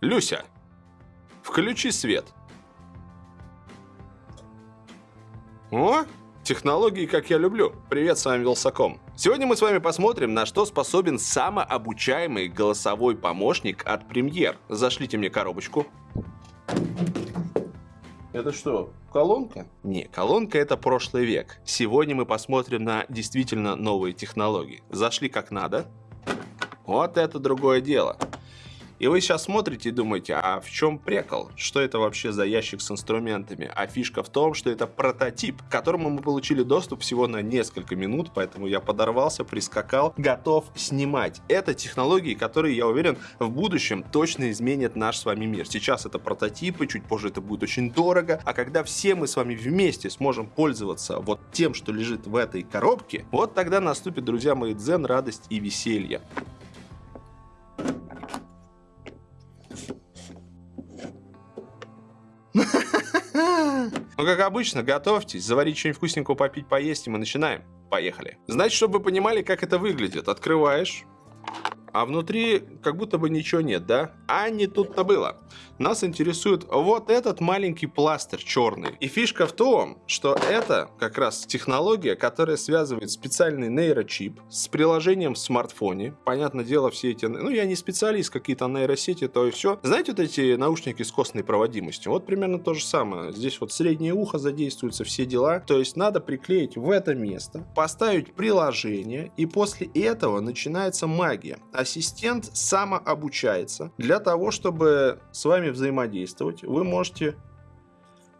Люся, включи свет. О, технологии, как я люблю. Привет, с вами Вилсаком. Сегодня мы с вами посмотрим, на что способен самообучаемый голосовой помощник от Premiere. Зашлите мне коробочку. Это что, колонка? Не, колонка это прошлый век. Сегодня мы посмотрим на действительно новые технологии. Зашли как надо. Вот это другое дело. И вы сейчас смотрите и думаете, а в чем прикол? Что это вообще за ящик с инструментами? А фишка в том, что это прототип, к которому мы получили доступ всего на несколько минут, поэтому я подорвался, прискакал, готов снимать. Это технологии, которые, я уверен, в будущем точно изменят наш с вами мир. Сейчас это прототипы, чуть позже это будет очень дорого, а когда все мы с вами вместе сможем пользоваться вот тем, что лежит в этой коробке, вот тогда наступит, друзья мои, дзен, радость и веселье. Как обычно, готовьтесь, заварить что-нибудь вкусненького, попить, поесть, и мы начинаем. Поехали. Значит, чтобы вы понимали, как это выглядит, открываешь, а внутри как будто бы ничего нет, да? А не тут-то было. Нас интересует вот этот маленький пластырь черный. И фишка в том, что это как раз технология, которая связывает специальный нейрочип с приложением в смартфоне. Понятное дело, все эти... Ну, я не специалист, какие-то нейросети, то и все. Знаете, вот эти наушники с костной проводимостью? Вот примерно то же самое. Здесь вот среднее ухо задействуются, все дела. То есть надо приклеить в это место, поставить приложение, и после этого начинается магия ассистент самообучается. Для того, чтобы с вами взаимодействовать, вы можете...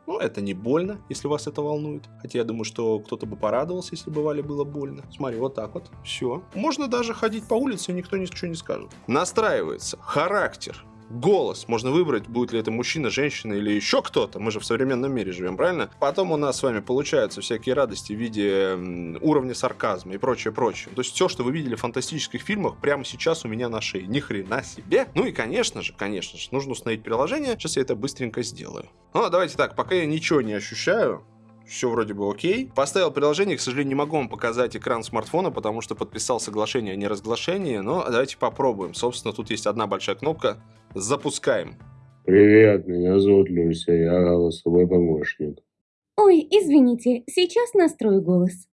Ну, это не больно, если вас это волнует. Хотя я думаю, что кто-то бы порадовался, если бы Вале было больно. Смотри, вот так вот. Все. Можно даже ходить по улице, никто ничего не скажет. Настраивается характер голос. Можно выбрать, будет ли это мужчина, женщина или еще кто-то. Мы же в современном мире живем, правильно? Потом у нас с вами получаются всякие радости в виде уровня сарказма и прочее, прочее. То есть все, что вы видели в фантастических фильмах, прямо сейчас у меня на шее. Ни хрена себе. Ну и, конечно же, конечно же, нужно установить приложение. Сейчас я это быстренько сделаю. Ну, давайте так, пока я ничего не ощущаю, все вроде бы окей. Поставил приложение, к сожалению, не могу вам показать экран смартфона, потому что подписал соглашение о неразглашении, но давайте попробуем. Собственно, тут есть одна большая кнопка. Запускаем. Привет, меня зовут Люся, я голосовой помощник. Ой, извините, сейчас настрою голос.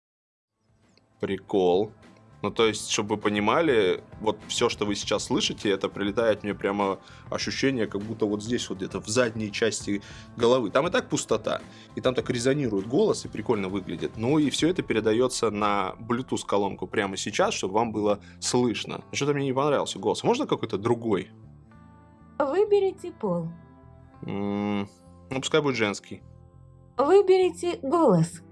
Прикол. Ну, то есть, чтобы вы понимали, вот все, что вы сейчас слышите, это прилетает мне прямо ощущение, как будто вот здесь вот где-то в задней части головы. Там и так пустота, и там так резонирует голос, и прикольно выглядит. Ну, и все это передается на Bluetooth колонку прямо сейчас, чтобы вам было слышно. Что-то мне не понравился голос. Можно какой-то другой? Выберите пол. М ну, пускай будет женский. Выберите голос.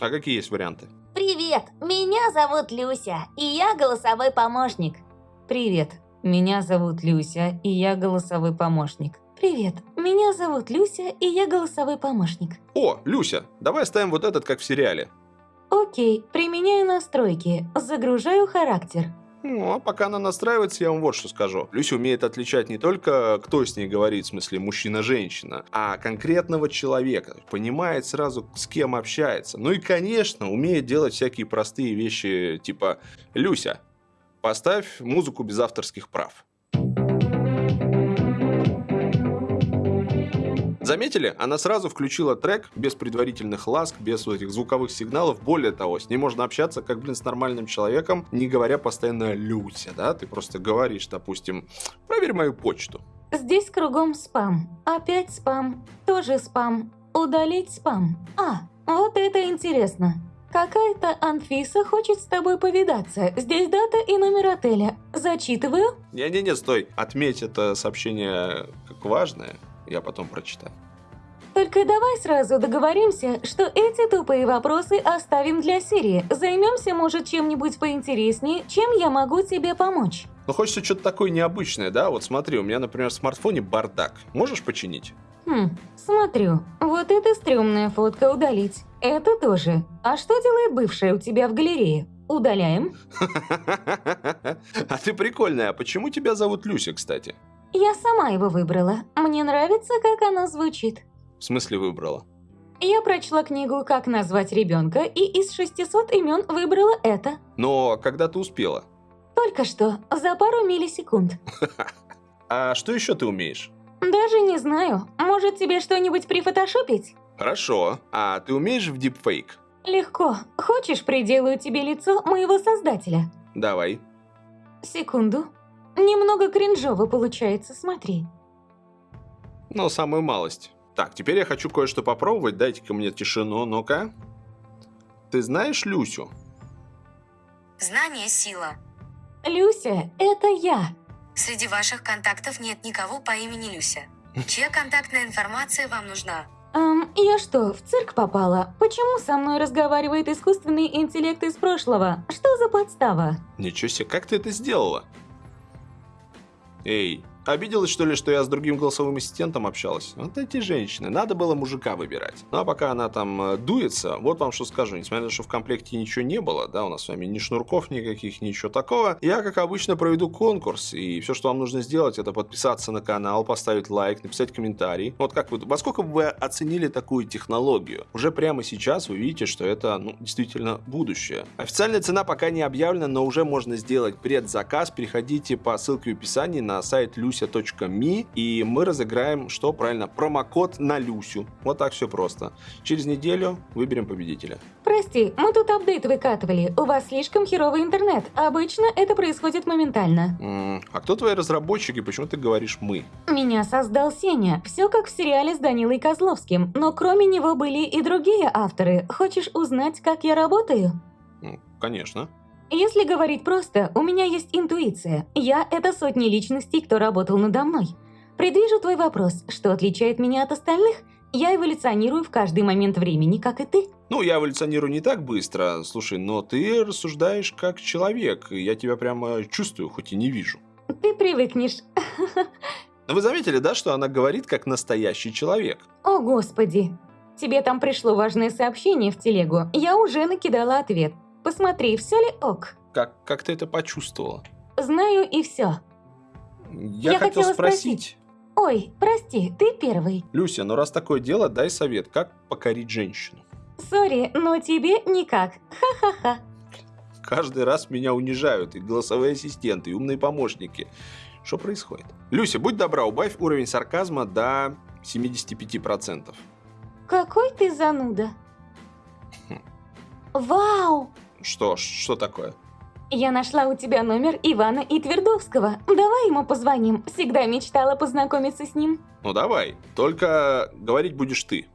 А какие есть варианты? Привет, меня зовут Люся, и я голосовой помощник. Привет, меня зовут Люся, и я голосовой помощник. Привет, меня зовут Люся, и я голосовой помощник. О, Люся, давай оставим вот этот, как в сериале. Окей, применяю настройки, загружаю характер. Ну, а пока она настраивается, я вам вот что скажу. Люся умеет отличать не только, кто с ней говорит, в смысле мужчина-женщина, а конкретного человека. Понимает сразу, с кем общается. Ну и, конечно, умеет делать всякие простые вещи, типа «Люся, поставь музыку без авторских прав». Заметили? Она сразу включила трек без предварительных ласк, без вот этих звуковых сигналов. Более того, с ней можно общаться как, блин, с нормальным человеком, не говоря постоянно «Люся», да? Ты просто говоришь, допустим, «Проверь мою почту». Здесь кругом спам. Опять спам. Тоже спам. Удалить спам. А, вот это интересно. Какая-то Анфиса хочет с тобой повидаться. Здесь дата и номер отеля. Зачитываю? Не-не-не, стой. Отметь это сообщение как важное я потом прочитаю. Только давай сразу договоримся, что эти тупые вопросы оставим для серии. Займемся, может, чем-нибудь поинтереснее, чем я могу тебе помочь. Ну, хочется что-то такое необычное, да? Вот смотри, у меня, например, в смартфоне бардак. Можешь починить? Хм, смотрю. Вот эта стрёмная фотка удалить. Это тоже. А что делает бывшая у тебя в галерее? Удаляем? А ты прикольная. А почему тебя зовут Люся, кстати? Я сама его выбрала. Мне нравится, как оно звучит. В смысле выбрала? Я прочла книгу «Как назвать ребенка» и из 600 имен выбрала это. Но когда ты успела? Только что, за пару миллисекунд. а что еще ты умеешь? Даже не знаю. Может, тебе что-нибудь прифотошопить? Хорошо. А ты умеешь в дипфейк? Легко. Хочешь, приделаю тебе лицо моего создателя? Давай. Секунду. Немного кринжово получается, смотри. Ну, самую малость. Так, теперь я хочу кое-что попробовать. Дайте-ка мне тишину, ну-ка. Ты знаешь Люсю? Знание – сила. Люся, это я. Среди ваших контактов нет никого по имени Люся. Чья контактная информация вам нужна? Эм, я что, в цирк попала? Почему со мной разговаривает искусственный интеллект из прошлого? Что за подстава? Ничего себе, как ты это сделала? Ei, обиделась что ли, что я с другим голосовым ассистентом общалась? Вот эти женщины, надо было мужика выбирать. Ну а пока она там э, дуется, вот вам что скажу, несмотря на то, что в комплекте ничего не было, да, у нас с вами ни шнурков никаких, ничего такого, я, как обычно, проведу конкурс, и все, что вам нужно сделать, это подписаться на канал, поставить лайк, написать комментарий. Вот как вы, во сколько вы оценили такую технологию? Уже прямо сейчас вы видите, что это, ну, действительно будущее. Официальная цена пока не объявлена, но уже можно сделать предзаказ. Переходите по ссылке в описании на сайт lucia.me, и мы разыграем, что правильно, промокод на Люсю. Вот так все просто. Через неделю выберем победителя. Прости, мы тут апдейт выкатывали. У вас слишком херовый интернет. Обычно это происходит моментально. М, А кто твои разработчики? Почему ты говоришь «мы»? Меня создал Сеня. Все как в сериале с Данилой Козловским. Но кроме него были и другие авторы. Хочешь узнать, как я работаю? Ну, конечно. Если говорить просто, у меня есть интуиция. Я — это сотни личностей, кто работал надо мной. Предвижу твой вопрос, что отличает меня от остальных? Я эволюционирую в каждый момент времени, как и ты. Ну, я эволюционирую не так быстро, слушай, но ты рассуждаешь как человек, я тебя прямо чувствую, хоть и не вижу. Ты привыкнешь. Но вы заметили, да, что она говорит как настоящий человек? О, Господи. Тебе там пришло важное сообщение в телегу. Я уже накидала ответ. Посмотри, все ли ок. Как, как ты это почувствовала? Знаю и все. Я, Я хотел спросить. Ой, прости, ты первый. Люся, ну раз такое дело, дай совет, как покорить женщину. Сори, но тебе никак. Ха-ха-ха. Каждый раз меня унижают и голосовые ассистенты, и умные помощники. Что происходит? Люся, будь добра, убавь уровень сарказма до 75%. Какой ты зануда. Вау! Что, что такое? Я нашла у тебя номер Ивана и Твердовского. Давай ему позвоним. Всегда мечтала познакомиться с ним. Ну давай, только говорить будешь ты.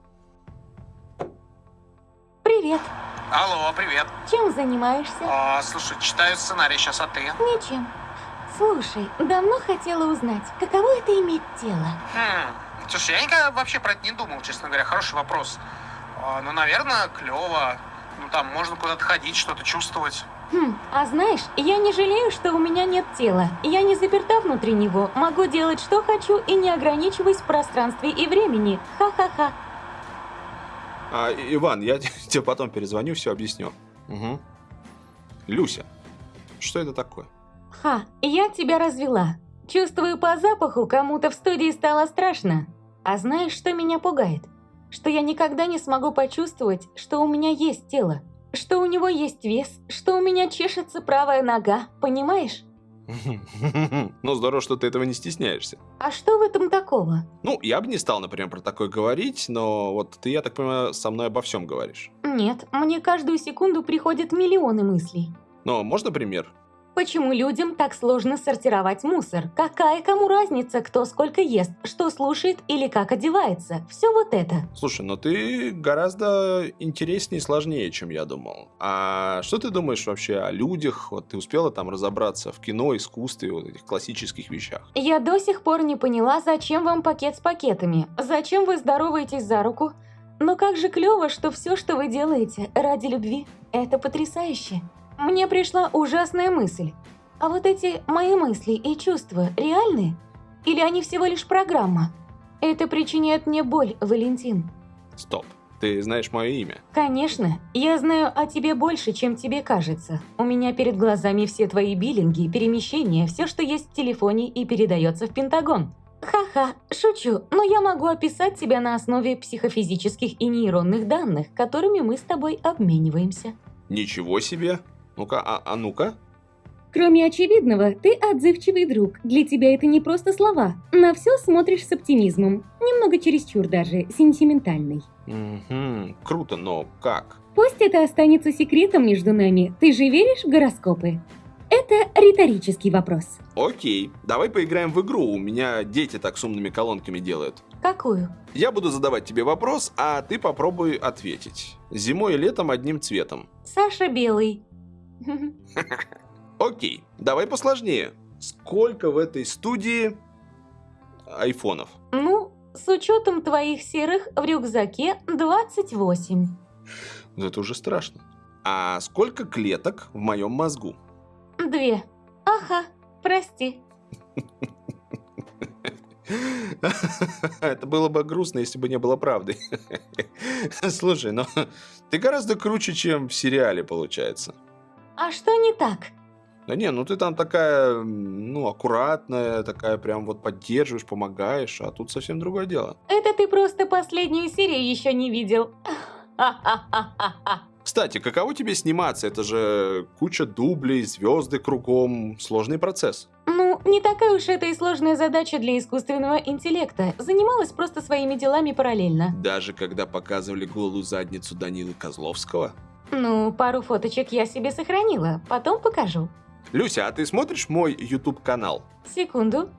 Привет. Алло, привет. Чем занимаешься? А, слушай, читаю сценарий сейчас, а ты? Ничем. Слушай, давно хотела узнать, каково это иметь тело? Хм, слушай, я никогда вообще про это не думал, честно говоря. Хороший вопрос. А, ну, наверное, клево. Ну, там можно куда-то ходить, что-то чувствовать. Хм, а знаешь, я не жалею, что у меня нет тела. Я не заперта внутри него, могу делать, что хочу и не ограничиваюсь в пространстве и времени. Ха-ха-ха. А, Иван, я тебе потом перезвоню, все объясню. Угу. Люся, что это такое? Ха, я тебя развела. Чувствую по запаху, кому-то в студии стало страшно. А знаешь, что меня пугает? Что я никогда не смогу почувствовать, что у меня есть тело. Что у него есть вес, что у меня чешется правая нога, понимаешь? Ну, здорово, что ты этого не стесняешься. А что в этом такого? Ну, я бы не стал, например, про такое говорить, но вот ты, я так понимаю, со мной обо всем говоришь. Нет, мне каждую секунду приходят миллионы мыслей. Но можно пример? Почему людям так сложно сортировать мусор? Какая кому разница, кто сколько ест, что слушает или как одевается? Все вот это. Слушай, но ты гораздо интереснее и сложнее, чем я думал. А что ты думаешь вообще о людях? Вот ты успела там разобраться в кино, искусстве, вот этих классических вещах? Я до сих пор не поняла, зачем вам пакет с пакетами? Зачем вы здороваетесь за руку? Но как же клево, что все, что вы делаете ради любви, это потрясающе. Мне пришла ужасная мысль. А вот эти мои мысли и чувства реальны? Или они всего лишь программа? Это причиняет мне боль, Валентин. Стоп. Ты знаешь мое имя? Конечно, я знаю о тебе больше, чем тебе кажется. У меня перед глазами все твои биллинги, перемещения, все, что есть в телефоне и передается в Пентагон. Ха-ха, шучу, но я могу описать тебя на основе психофизических и нейронных данных, которыми мы с тобой обмениваемся. Ничего себе. Ну-ка, а, а ну-ка. Кроме очевидного, ты отзывчивый друг. Для тебя это не просто слова. На все смотришь с оптимизмом. Немного чересчур даже, сентиментальный. Мгм, круто, но как? Пусть это останется секретом между нами. Ты же веришь в гороскопы? Это риторический вопрос. Окей, давай поиграем в игру, у меня дети так с умными колонками делают. Какую? Я буду задавать тебе вопрос, а ты попробуй ответить. Зимой и летом одним цветом. Саша Белый. Окей, давай посложнее. Сколько в этой студии айфонов? Ну, с учетом твоих серых в рюкзаке 28. Ну это уже страшно. А сколько клеток в моем мозгу? Две. Ага, прости. Это было бы грустно, если бы не было правдой. Слушай, ну ты гораздо круче, чем в сериале, получается. А что не так? Да не, ну ты там такая, ну, аккуратная, такая прям вот поддерживаешь, помогаешь, а тут совсем другое дело. Это ты просто последнюю серию еще не видел. Кстати, каково тебе сниматься? Это же куча дублей, звезды кругом, сложный процесс. Ну, не такая уж это и сложная задача для искусственного интеллекта. Занималась просто своими делами параллельно. Даже когда показывали голую задницу Данилы Козловского. Ну, пару фоточек я себе сохранила, потом покажу. Люся, а ты смотришь мой YouTube канал? Секунду.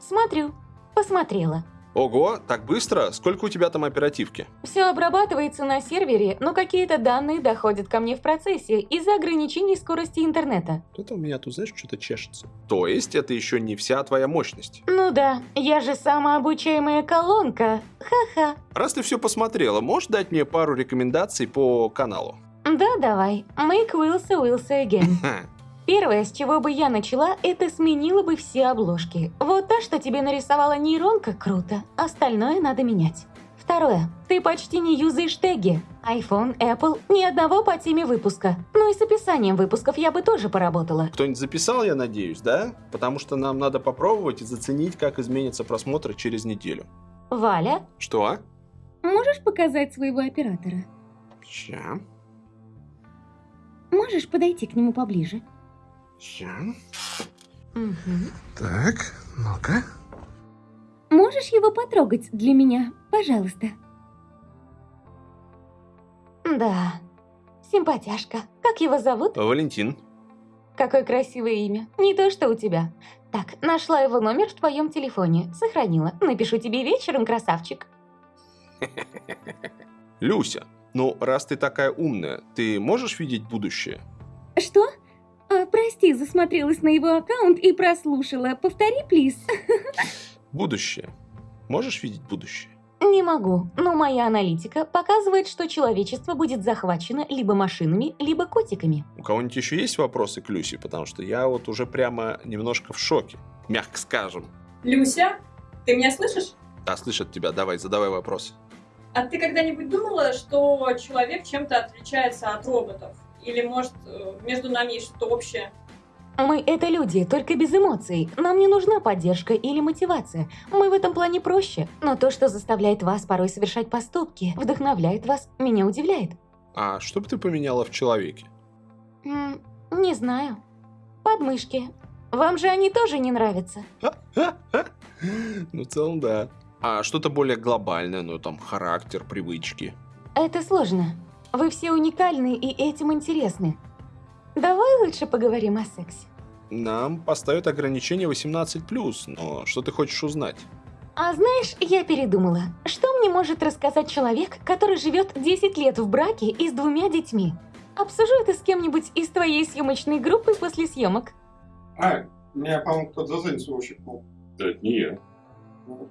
Смотрю. Посмотрела. Ого, так быстро? Сколько у тебя там оперативки? Все обрабатывается на сервере, но какие-то данные доходят ко мне в процессе из-за ограничений скорости интернета. Это у меня тут, знаешь, что-то чешется. То есть это еще не вся твоя мощность. Ну да, я же самообучаемая колонка. Ха-ха. Раз ты все посмотрела, можешь дать мне пару рекомендаций по каналу? Да, давай. Make Wilsa Wilsa again. Первое, с чего бы я начала, это сменила бы все обложки. Вот та, что тебе нарисовала нейронка, круто. Остальное надо менять. Второе. Ты почти не юзаешь теги. iPhone, Apple, ни одного по теме выпуска. Ну и с описанием выпусков я бы тоже поработала. Кто-нибудь записал, я надеюсь, да? Потому что нам надо попробовать и заценить, как изменится просмотр через неделю. Валя, Что? а? можешь показать своего оператора? Ща. Можешь подойти к нему поближе? Ща. Угу. Так, ну-ка. Можешь его потрогать для меня, пожалуйста? Да, симпатяшка. Как его зовут? Валентин. Какое красивое имя. Не то, что у тебя. Так, нашла его номер в твоем телефоне. Сохранила. Напишу тебе вечером, красавчик. Люся, ну раз ты такая умная, ты можешь видеть будущее? Что? А, прости, засмотрелась на его аккаунт и прослушала. Повтори, плиз. Будущее. Можешь видеть будущее? Не могу, но моя аналитика показывает, что человечество будет захвачено либо машинами, либо котиками. У кого-нибудь еще есть вопросы к Люсе? Потому что я вот уже прямо немножко в шоке. Мягко скажем. Люся, ты меня слышишь? Да, слышат тебя. Давай, задавай вопрос. А ты когда-нибудь думала, что человек чем-то отличается от роботов? Или, может, э, между нами есть что-то общее? Мы это люди, только без эмоций. Нам не нужна поддержка или мотивация. Мы в этом плане проще. Но то, что заставляет вас порой совершать поступки, вдохновляет вас, меня удивляет. А что бы ты поменяла в человеке? М, не знаю. Подмышки. Вам же они тоже не нравятся. Ну, в целом, да. А что-то более глобальное, ну, там, характер, привычки. Это сложно. Вы все уникальны и этим интересны. Давай лучше поговорим о сексе. Нам поставят ограничение 18+, но что ты хочешь узнать? А знаешь, я передумала. Что мне может рассказать человек, который живет 10 лет в браке и с двумя детьми? Обсужу это с кем-нибудь из твоей съемочной группы после съемок. А, меня, по-моему, кто-то за задницу ущипнул. Да, это не я. Ну,